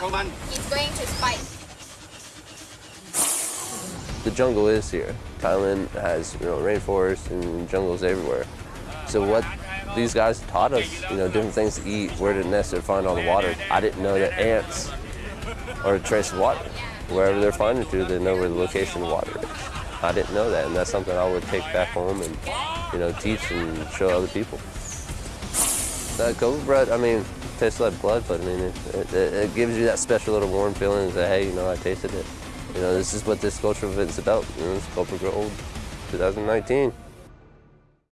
ของมัน He's going to spike. The jungle is here. Thailand has you know rainforests and jungles everywhere. So what these guys taught us, you know, different things to eat, where to nest or find all the water. I didn't know that ants are a trace of water. Wherever they're finding to, they know where the location of water is. I didn't know that, and that's something I would take back home and you know teach and show other people. That cobra bread, I mean, tastes like blood, but I mean, it, it, it gives you that special little warm feeling that hey, you know, I tasted it. You know, this is what this cultural event's about. You know, it's Cobra Gold 2019.